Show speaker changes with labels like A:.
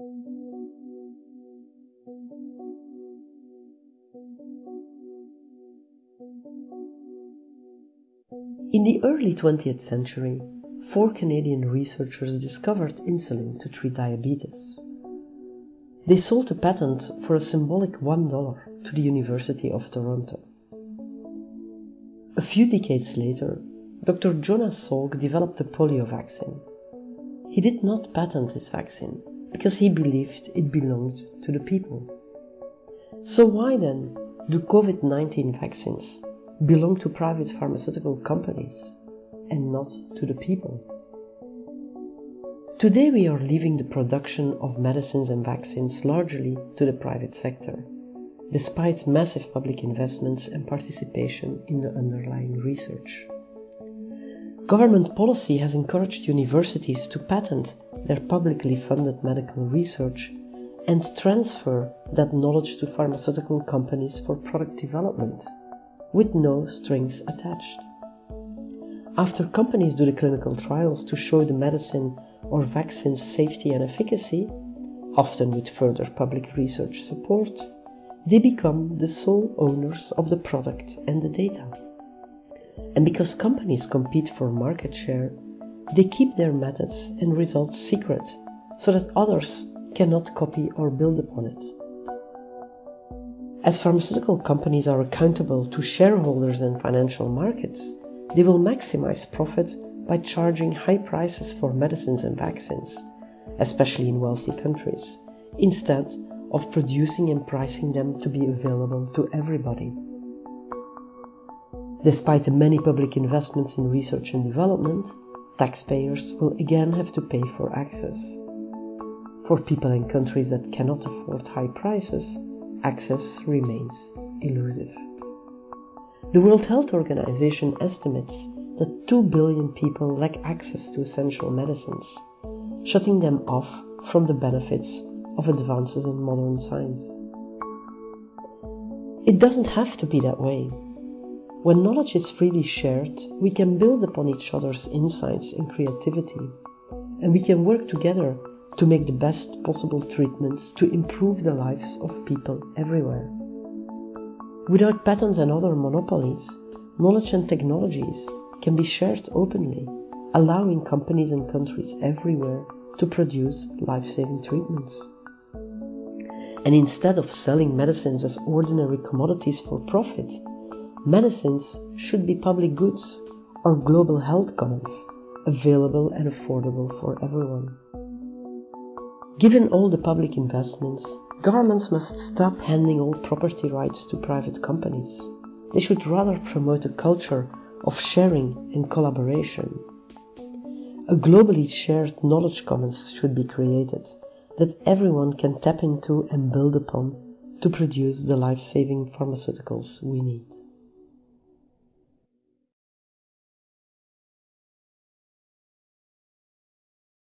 A: In the early 20th century, four Canadian researchers discovered insulin to treat diabetes. They sold a patent for a symbolic $1 to the University of Toronto. A few decades later, Dr. Jonas Salk developed a polio vaccine. He did not patent his vaccine because he believed it belonged to the people. So why then do COVID-19 vaccines belong to private pharmaceutical companies and not to the people? Today we are leaving the production of medicines and vaccines largely to the private sector, despite massive public investments and participation in the underlying research. Government policy has encouraged universities to patent their publicly funded medical research and transfer that knowledge to pharmaceutical companies for product development, with no strings attached. After companies do the clinical trials to show the medicine or vaccine's safety and efficacy, often with further public research support, they become the sole owners of the product and the data. And because companies compete for market share, they keep their methods and results secret so that others cannot copy or build upon it. As pharmaceutical companies are accountable to shareholders and financial markets, they will maximize profit by charging high prices for medicines and vaccines, especially in wealthy countries, instead of producing and pricing them to be available to everybody. Despite the many public investments in research and development, taxpayers will again have to pay for access. For people in countries that cannot afford high prices, access remains elusive. The World Health Organization estimates that 2 billion people lack access to essential medicines, shutting them off from the benefits of advances in modern science. It doesn't have to be that way. When knowledge is freely shared, we can build upon each other's insights and creativity, and we can work together to make the best possible treatments to improve the lives of people everywhere. Without patents and other monopolies, knowledge and technologies can be shared openly, allowing companies and countries everywhere to produce life-saving treatments. And instead of selling medicines as ordinary commodities for profit, medicines should be public goods or global health commons, available and affordable for everyone. Given all the public investments, governments must stop handing all property rights to private companies. They should rather promote a culture of sharing and collaboration. A globally shared knowledge commons should be created that everyone can tap into and build upon to produce the life-saving pharmaceuticals we need.